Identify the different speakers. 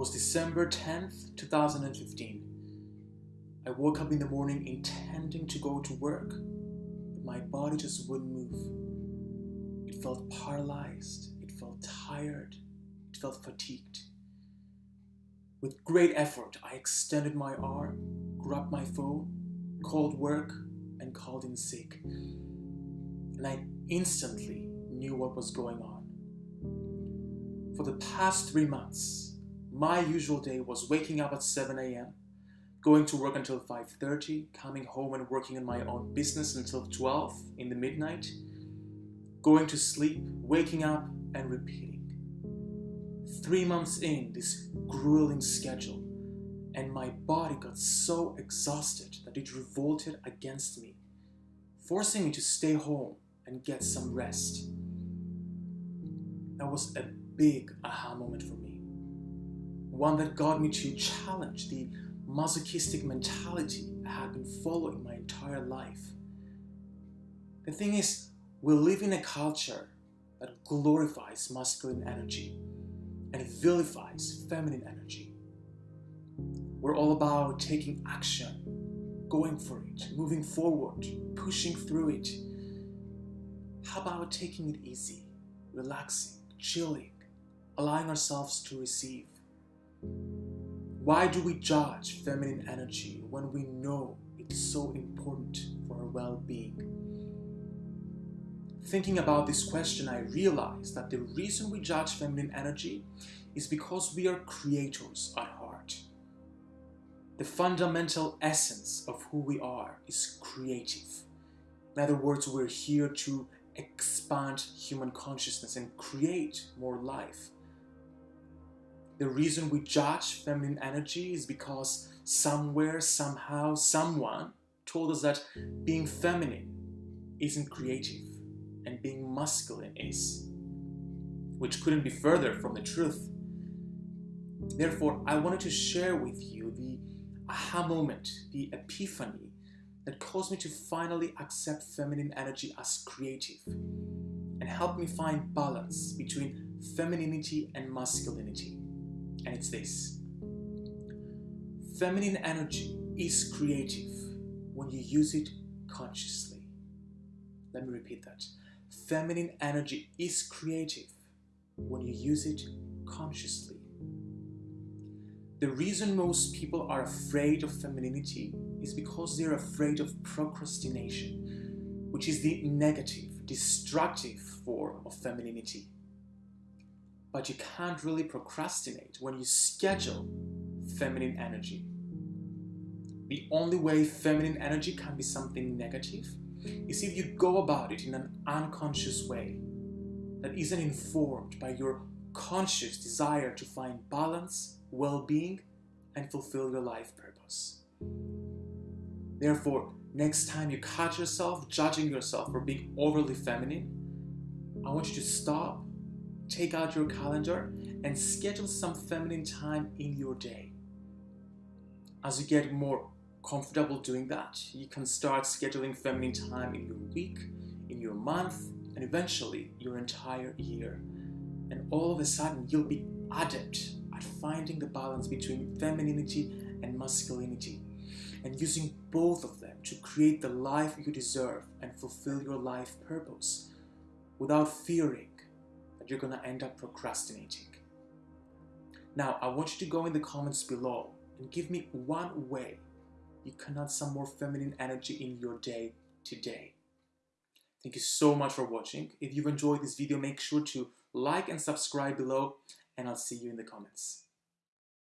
Speaker 1: was December 10th, 2015. I woke up in the morning intending to go to work, but my body just wouldn't move. It felt paralyzed, it felt tired, it felt fatigued. With great effort, I extended my arm, grabbed my phone, called work, and called in sick. And I instantly knew what was going on. For the past three months, my usual day was waking up at 7 a.m., going to work until 5.30, coming home and working on my own business until 12 in the midnight, going to sleep, waking up, and repeating. Three months in this grueling schedule, and my body got so exhausted that it revolted against me, forcing me to stay home and get some rest. That was a big aha moment for me. One that got me to challenge the masochistic mentality I had been following my entire life. The thing is, we live in a culture that glorifies masculine energy and vilifies feminine energy. We're all about taking action, going for it, moving forward, pushing through it. How about taking it easy, relaxing, chilling, allowing ourselves to receive? Why do we judge feminine energy when we know it's so important for our well-being? Thinking about this question, I realized that the reason we judge feminine energy is because we are creators at heart. The fundamental essence of who we are is creative. In other words, we're here to expand human consciousness and create more life. The reason we judge feminine energy is because somewhere, somehow, someone told us that being feminine isn't creative and being masculine is, which couldn't be further from the truth. Therefore, I wanted to share with you the aha moment, the epiphany that caused me to finally accept feminine energy as creative and help me find balance between femininity and masculinity and it's this. Feminine energy is creative when you use it consciously. Let me repeat that. Feminine energy is creative when you use it consciously. The reason most people are afraid of femininity is because they're afraid of procrastination, which is the negative, destructive form of femininity. But you can't really procrastinate when you schedule feminine energy. The only way feminine energy can be something negative is if you go about it in an unconscious way that isn't informed by your conscious desire to find balance, well-being, and fulfill your life purpose. Therefore, next time you catch yourself judging yourself for being overly feminine, I want you to stop take out your calendar and schedule some feminine time in your day. As you get more comfortable doing that, you can start scheduling feminine time in your week, in your month, and eventually your entire year. And all of a sudden, you'll be adept at finding the balance between femininity and masculinity and using both of them to create the life you deserve and fulfill your life purpose without fearing you're going to end up procrastinating. Now, I want you to go in the comments below and give me one way you can add some more feminine energy in your day today. Thank you so much for watching. If you've enjoyed this video, make sure to like and subscribe below, and I'll see you in the comments.